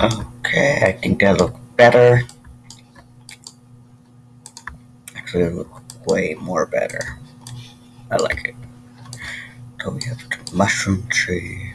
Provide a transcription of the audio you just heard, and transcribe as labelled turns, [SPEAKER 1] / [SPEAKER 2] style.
[SPEAKER 1] Okay, I think that looks better. Actually, it way more better. I like it. So we have the mushroom tree.